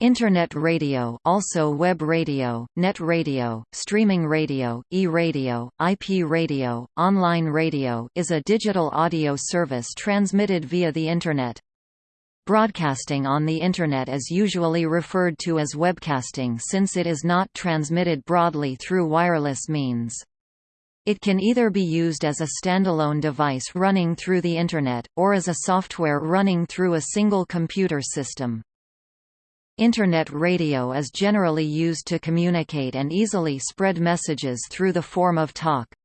Internet radio also web radio, net radio, streaming radio, e-radio, IP radio, online radio is a digital audio service transmitted via the Internet. Broadcasting on the Internet is usually referred to as webcasting since it is not transmitted broadly through wireless means. It can either be used as a standalone device running through the Internet, or as a software running through a single computer system. Internet radio is generally used to communicate and easily spread messages through the form of talk.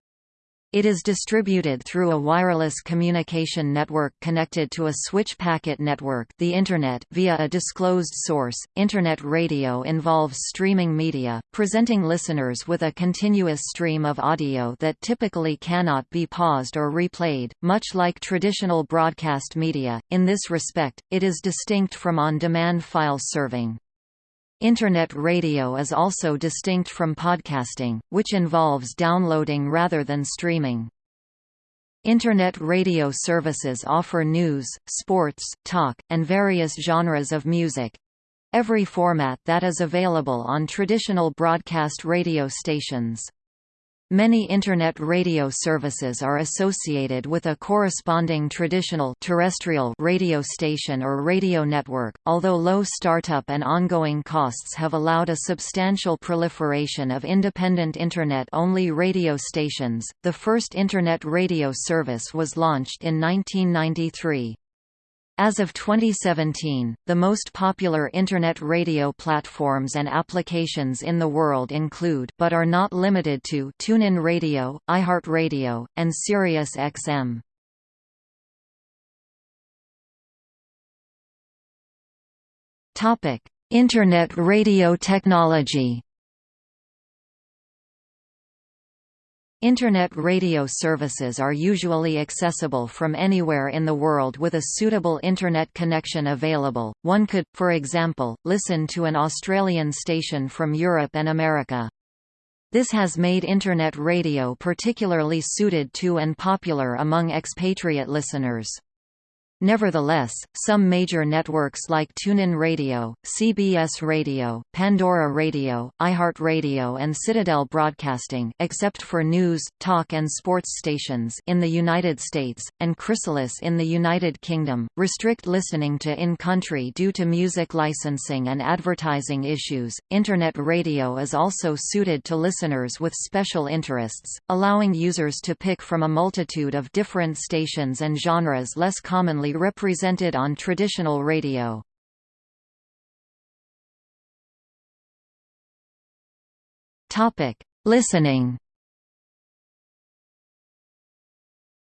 It is distributed through a wireless communication network connected to a switch packet network the Internet via a disclosed source. Internet radio involves streaming media, presenting listeners with a continuous stream of audio that typically cannot be paused or replayed, much like traditional broadcast media. In this respect, it is distinct from on-demand file serving. Internet radio is also distinct from podcasting, which involves downloading rather than streaming. Internet radio services offer news, sports, talk, and various genres of music—every format that is available on traditional broadcast radio stations. Many Internet radio services are associated with a corresponding traditional terrestrial radio station or radio network, although low startup and ongoing costs have allowed a substantial proliferation of independent Internet-only radio stations. The first Internet radio service was launched in 1993. As of 2017, the most popular Internet radio platforms and applications in the world include but are not limited to TuneIn Radio, iHeartRadio, and SiriusXM. Internet radio technology Internet radio services are usually accessible from anywhere in the world with a suitable Internet connection available. One could, for example, listen to an Australian station from Europe and America. This has made Internet radio particularly suited to and popular among expatriate listeners. Nevertheless, some major networks like TuneIn Radio, CBS Radio, Pandora Radio, iHeartRadio and Citadel Broadcasting except for news, talk and sports stations in the United States, and Chrysalis in the United Kingdom, restrict listening to in-country due to music licensing and advertising issues. Internet radio is also suited to listeners with special interests, allowing users to pick from a multitude of different stations and genres less commonly represented on traditional radio. Topic: Listening.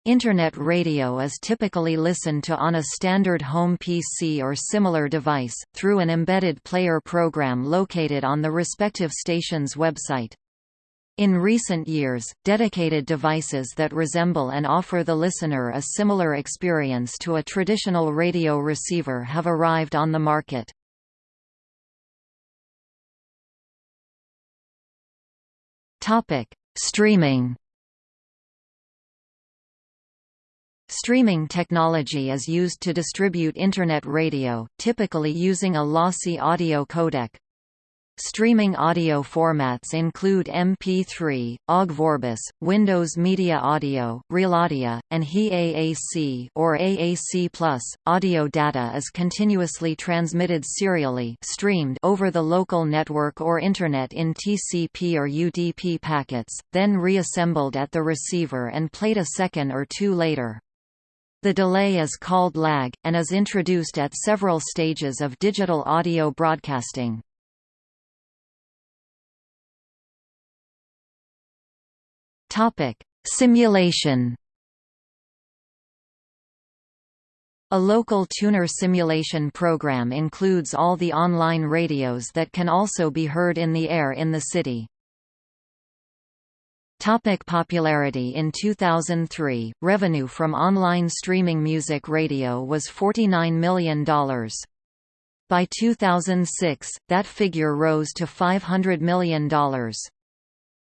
Internet radio is typically listened to on a standard home PC or similar device, through an embedded player program located on the respective station's website. In recent years, dedicated devices that resemble and offer the listener a similar experience to a traditional radio receiver have arrived on the market. Streaming Streaming technology is used to distribute Internet radio, typically using a lossy audio codec, Streaming audio formats include MP3, OGG Vorbis, Windows Media Audio, RealAudio, and HEAAC or AAC+. Audio data is continuously transmitted serially streamed over the local network or Internet in TCP or UDP packets, then reassembled at the receiver and played a second or two later. The delay is called lag, and is introduced at several stages of digital audio broadcasting. Topic: Simulation. A local tuner simulation program includes all the online radios that can also be heard in the air in the city. Topic popularity In 2003, revenue from online streaming music radio was $49 million. By 2006, that figure rose to $500 million.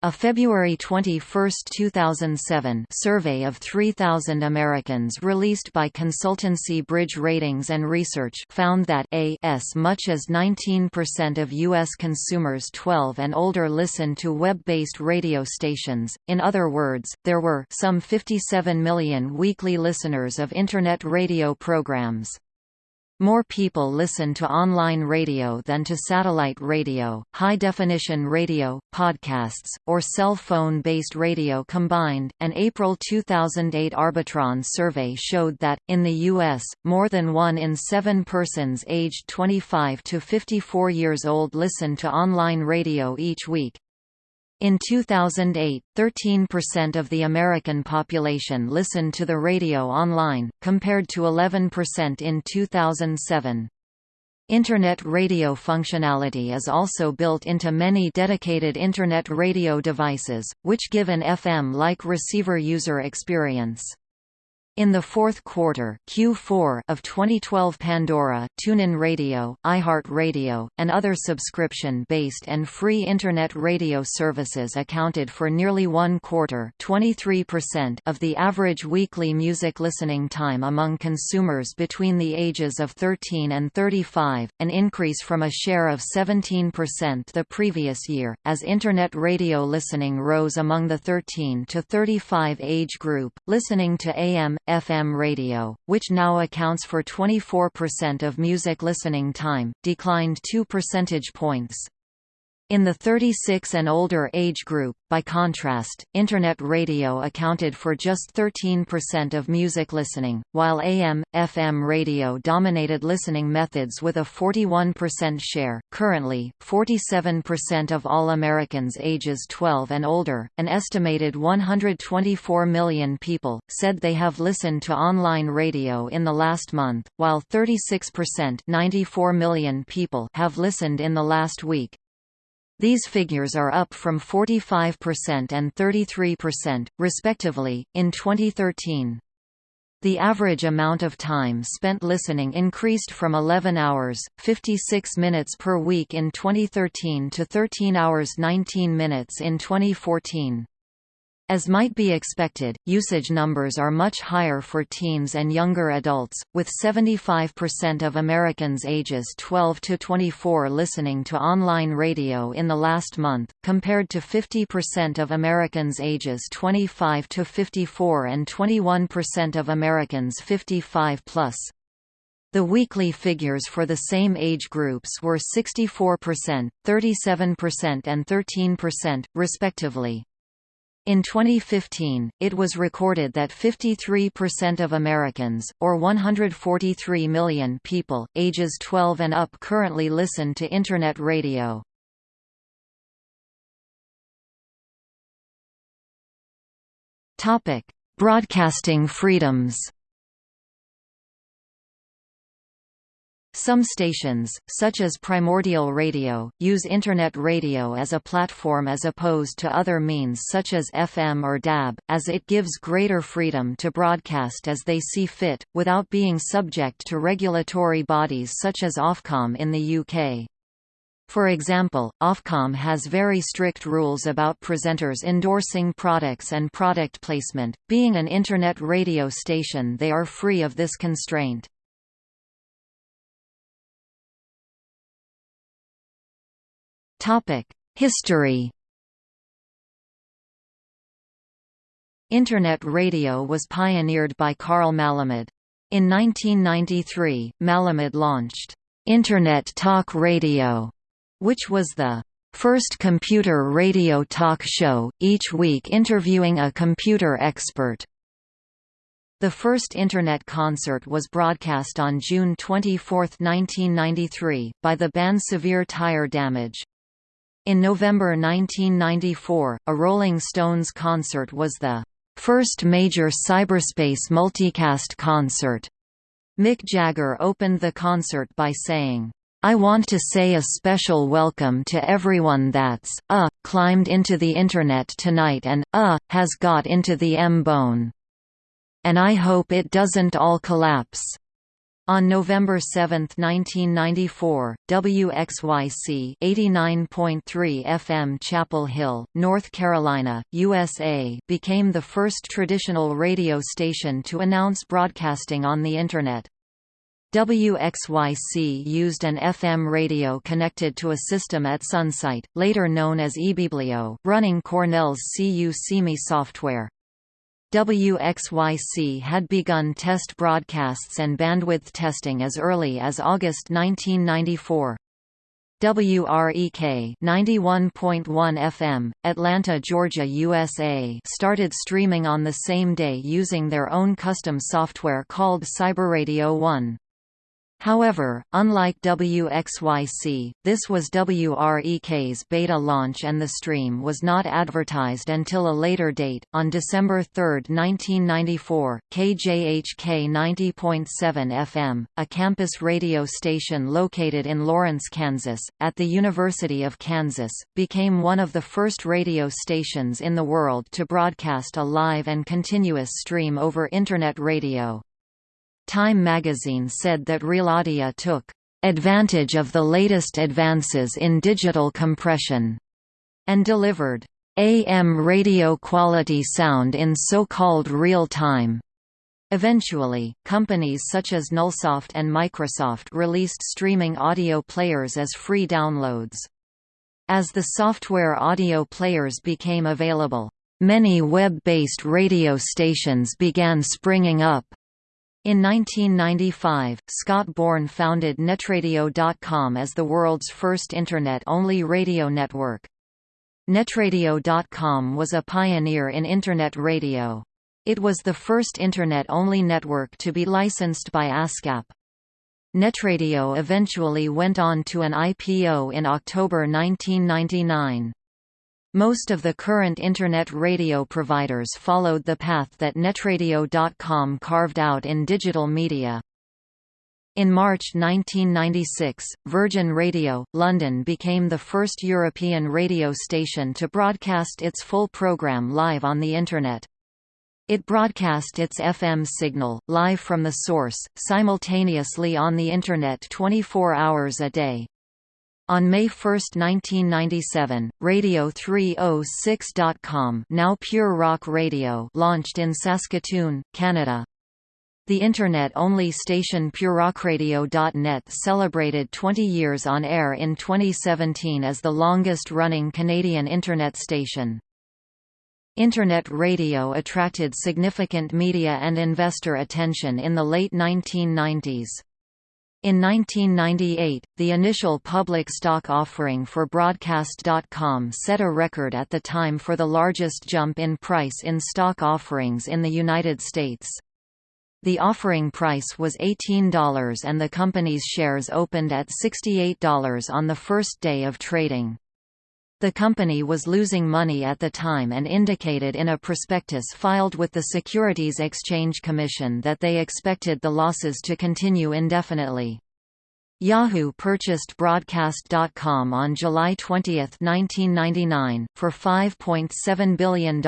A February 21, 2007 survey of 3,000 Americans released by consultancy Bridge Ratings and Research found that a s much as 19% of U.S. consumers 12 and older listen to web-based radio stations, in other words, there were some 57 million weekly listeners of Internet radio programs. More people listen to online radio than to satellite radio, high-definition radio, podcasts, or cell phone-based radio combined. An April 2008 Arbitron survey showed that, in the U.S., more than one in seven persons aged 25 to 54 years old listen to online radio each week, in 2008, 13% of the American population listened to the radio online, compared to 11% in 2007. Internet radio functionality is also built into many dedicated Internet radio devices, which give an FM-like receiver user experience. In the fourth quarter Q4 of 2012 Pandora, TuneIn Radio, iHeartRadio, and other subscription-based and free Internet radio services accounted for nearly one quarter of the average weekly music listening time among consumers between the ages of 13 and 35, an increase from a share of 17% the previous year, as Internet radio listening rose among the 13 to 35 age group, listening to AM, FM radio, which now accounts for 24% of music listening time, declined 2 percentage points. In the 36 and older age group, by contrast, Internet radio accounted for just 13% of music listening, while AM, FM radio dominated listening methods with a 41% share. Currently, 47% of all Americans ages 12 and older, an estimated 124 million people, said they have listened to online radio in the last month, while 36% 94 million people have listened in the last week. These figures are up from 45% and 33%, respectively, in 2013. The average amount of time spent listening increased from 11 hours, 56 minutes per week in 2013 to 13 hours 19 minutes in 2014. As might be expected, usage numbers are much higher for teens and younger adults, with 75% of Americans ages 12 to 24 listening to online radio in the last month, compared to 50% of Americans ages 25 to 54 and 21% of Americans 55 plus. The weekly figures for the same age groups were 64%, 37% and 13%, respectively. In 2015, it was recorded that 53% of Americans, or 143 million people, ages 12 and up currently listen to Internet radio. Broadcasting freedoms Some stations, such as Primordial Radio, use Internet radio as a platform as opposed to other means such as FM or DAB, as it gives greater freedom to broadcast as they see fit, without being subject to regulatory bodies such as Ofcom in the UK. For example, Ofcom has very strict rules about presenters endorsing products and product placement. Being an Internet radio station they are free of this constraint. History Internet radio was pioneered by Carl Malamud. In 1993, Malamud launched Internet Talk Radio, which was the first computer radio talk show, each week interviewing a computer expert. The first Internet concert was broadcast on June 24, 1993, by the band Severe Tire Damage. In November 1994, a Rolling Stones concert was the first major cyberspace multicast concert. Mick Jagger opened the concert by saying, I want to say a special welcome to everyone that's, uh, climbed into the Internet tonight and, uh, has got into the M-bone. And I hope it doesn't all collapse. On November 7, 1994, WXYC 89.3 FM Chapel Hill, North Carolina, USA became the first traditional radio station to announce broadcasting on the Internet. WXYC used an FM radio connected to a system at Sunsite, later known as ibiblio, running Cornell's CU-SeeMe software. WXYC had begun test broadcasts and bandwidth testing as early as August 1994. WREK 91.1 FM, Atlanta, Georgia, USA started streaming on the same day using their own custom software called Cyberradio 1. However, unlike WXYC, this was WREK's beta launch and the stream was not advertised until a later date. On December 3, 1994, KJHK 90.7 FM, a campus radio station located in Lawrence, Kansas, at the University of Kansas, became one of the first radio stations in the world to broadcast a live and continuous stream over Internet radio. Time magazine said that RealAudio took advantage of the latest advances in digital compression and delivered AM radio quality sound in so-called real time. Eventually, companies such as Nullsoft and Microsoft released streaming audio players as free downloads. As the software audio players became available, many web-based radio stations began springing up. In 1995, Scott Bourne founded Netradio.com as the world's first Internet-only radio network. Netradio.com was a pioneer in Internet radio. It was the first Internet-only network to be licensed by ASCAP. Netradio eventually went on to an IPO in October 1999. Most of the current Internet radio providers followed the path that Netradio.com carved out in digital media. In March 1996, Virgin Radio, London became the first European radio station to broadcast its full programme live on the Internet. It broadcast its FM signal, live from the source, simultaneously on the Internet 24 hours a day. On May 1, 1997, Radio 306.com now Pure Rock Radio launched in Saskatoon, Canada. The Internet-only station PureRockRadio.net celebrated 20 years on air in 2017 as the longest-running Canadian Internet station. Internet radio attracted significant media and investor attention in the late 1990s. In 1998, the initial public stock offering for Broadcast.com set a record at the time for the largest jump in price in stock offerings in the United States. The offering price was $18 and the company's shares opened at $68 on the first day of trading. The company was losing money at the time and indicated in a prospectus filed with the Securities Exchange Commission that they expected the losses to continue indefinitely. Yahoo purchased Broadcast.com on July 20, 1999, for $5.7 billion.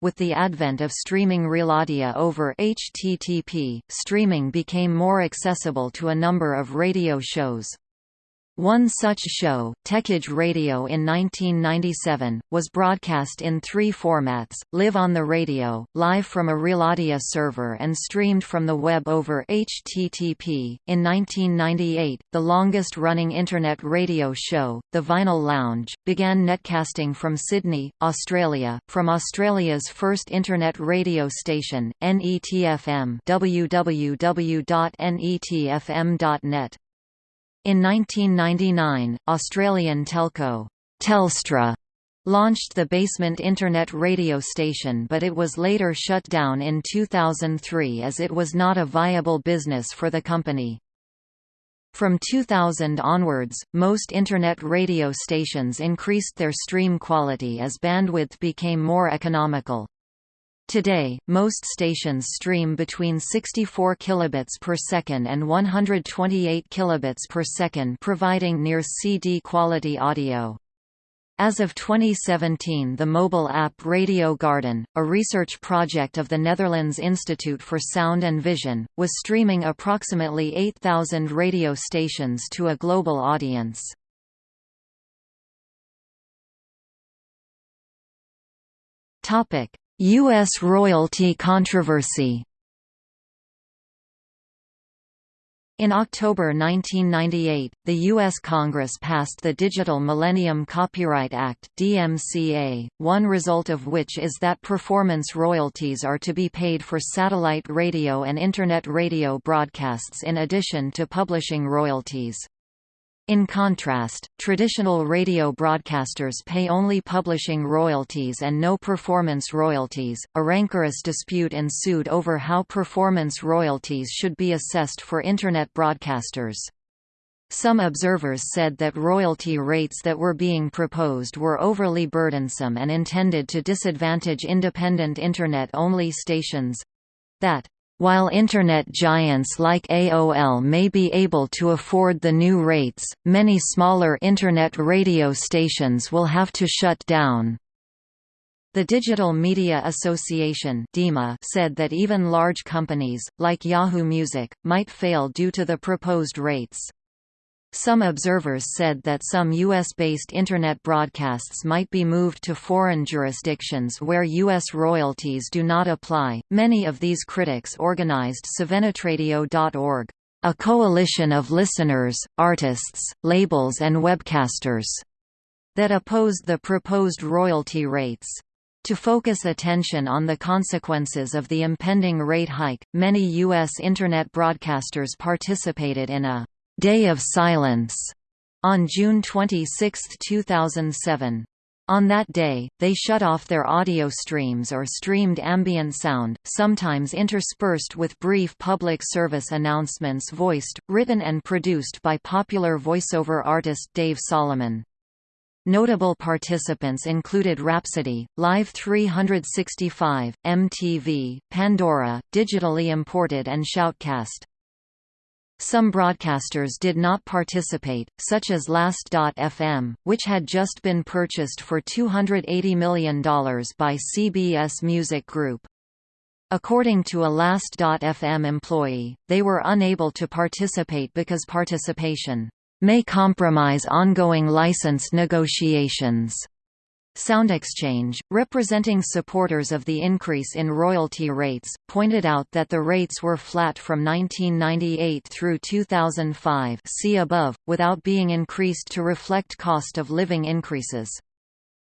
With the advent of streaming RealAudio over HTTP, streaming became more accessible to a number of radio shows. One such show, Techage Radio in 1997, was broadcast in three formats, live on the radio, live from a RealAudio server and streamed from the web over HTTP. In 1998, the longest-running Internet radio show, The Vinyl Lounge, began netcasting from Sydney, Australia, from Australia's first Internet radio station, NETFM www.netfm.net. In 1999, Australian telco, Telstra, launched the Basement Internet radio station but it was later shut down in 2003 as it was not a viable business for the company. From 2000 onwards, most Internet radio stations increased their stream quality as bandwidth became more economical. Today, most stations stream between 64 kilobits per second and 128 kilobits per second providing near CD quality audio. As of 2017 the mobile app Radio Garden, a research project of the Netherlands Institute for Sound and Vision, was streaming approximately 8,000 radio stations to a global audience. U.S. royalty controversy In October 1998, the U.S. Congress passed the Digital Millennium Copyright Act DMCA, one result of which is that performance royalties are to be paid for satellite radio and Internet radio broadcasts in addition to publishing royalties. In contrast, traditional radio broadcasters pay only publishing royalties and no performance royalties. A rancorous dispute ensued over how performance royalties should be assessed for Internet broadcasters. Some observers said that royalty rates that were being proposed were overly burdensome and intended to disadvantage independent Internet-only stations that while Internet giants like AOL may be able to afford the new rates, many smaller Internet radio stations will have to shut down. The Digital Media Association said that even large companies, like Yahoo Music, might fail due to the proposed rates. Some observers said that some U.S.-based Internet broadcasts might be moved to foreign jurisdictions where U.S. royalties do not apply. Many of these critics organized SaveNetRadio.org, a coalition of listeners, artists, labels and webcasters, that opposed the proposed royalty rates. To focus attention on the consequences of the impending rate hike, many U.S. Internet broadcasters participated in a Day of Silence on June 26, 2007. On that day, they shut off their audio streams or streamed ambient sound, sometimes interspersed with brief public service announcements voiced, written and produced by popular voiceover artist Dave Solomon. Notable participants included Rhapsody, Live 365, MTV, Pandora, Digitally Imported and Shoutcast. Some broadcasters did not participate, such as Last.fm, which had just been purchased for $280 million by CBS Music Group. According to a Last.fm employee, they were unable to participate because participation may compromise ongoing license negotiations. SoundExchange, representing supporters of the increase in royalty rates, pointed out that the rates were flat from 1998 through 2005 see above, without being increased to reflect cost of living increases.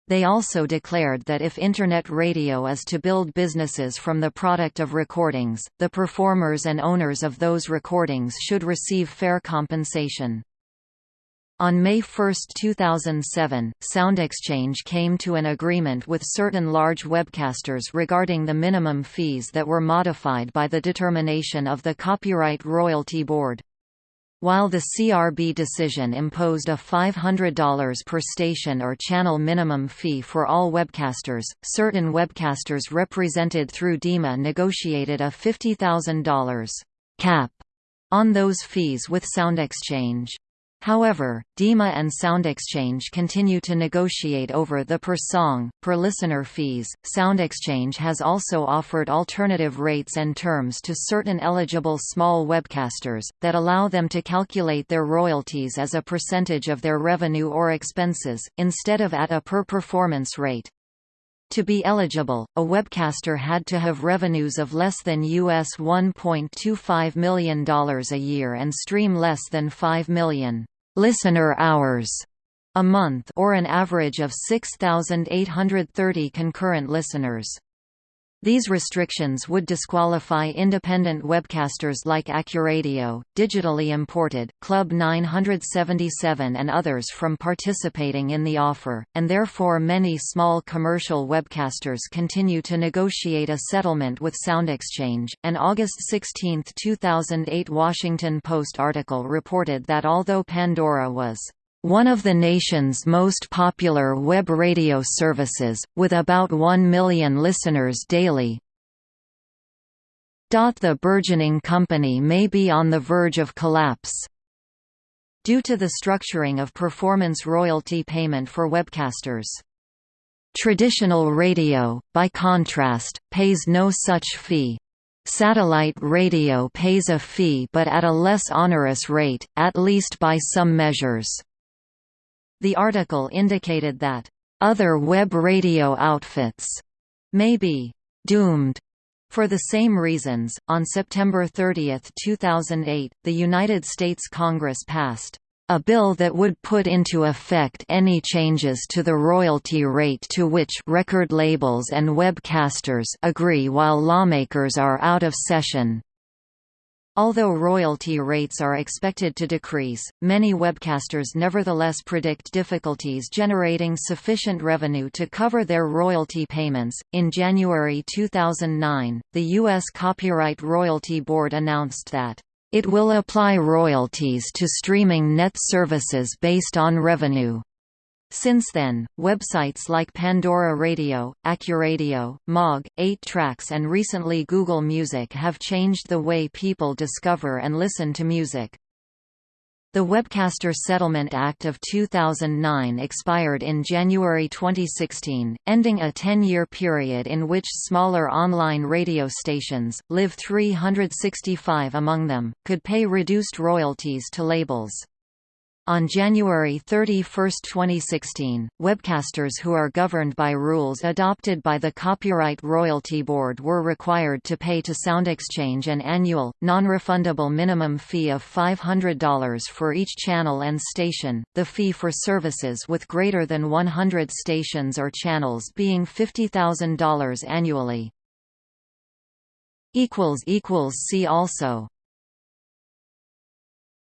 They also declared that if Internet radio is to build businesses from the product of recordings, the performers and owners of those recordings should receive fair compensation. On May 1, 2007, SoundExchange came to an agreement with certain large webcasters regarding the minimum fees that were modified by the determination of the Copyright Royalty Board. While the CRB decision imposed a $500 per station or channel minimum fee for all webcasters, certain webcasters represented through DiMA negotiated a $50,000 cap on those fees with SoundExchange. However, DiMA and SoundExchange continue to negotiate over the per song, per listener fees. SoundExchange has also offered alternative rates and terms to certain eligible small webcasters, that allow them to calculate their royalties as a percentage of their revenue or expenses, instead of at a per performance rate. To be eligible, a webcaster had to have revenues of less than US $1.25 million a year and stream less than 5 million listener hours a month or an average of 6,830 concurrent listeners. These restrictions would disqualify independent webcasters like Accuradio, Digitally Imported, Club 977 and others from participating in the offer, and therefore many small commercial webcasters continue to negotiate a settlement with SoundExchange. An August 16, 2008 Washington Post article reported that although Pandora was one of the nation's most popular web radio services, with about 1 million listeners daily. The burgeoning company may be on the verge of collapse. due to the structuring of performance royalty payment for webcasters. Traditional radio, by contrast, pays no such fee. Satellite radio pays a fee but at a less onerous rate, at least by some measures. The article indicated that, "...other web radio outfits," may be "...doomed." For the same reasons, on September 30, 2008, the United States Congress passed a bill that would put into effect any changes to the royalty rate to which record labels and webcasters agree while lawmakers are out of session. Although royalty rates are expected to decrease, many webcasters nevertheless predict difficulties generating sufficient revenue to cover their royalty payments. In January 2009, the U.S. Copyright Royalty Board announced that it will apply royalties to streaming net services based on revenue. Since then, websites like Pandora Radio, Accuradio, Mog, 8 Tracks and recently Google Music have changed the way people discover and listen to music. The Webcaster Settlement Act of 2009 expired in January 2016, ending a 10-year period in which smaller online radio stations, Live 365 among them, could pay reduced royalties to labels. On January 31, 2016, webcasters who are governed by rules adopted by the Copyright Royalty Board were required to pay to SoundExchange an annual, non-refundable minimum fee of $500 for each channel and station, the fee for services with greater than 100 stations or channels being $50,000 annually. See also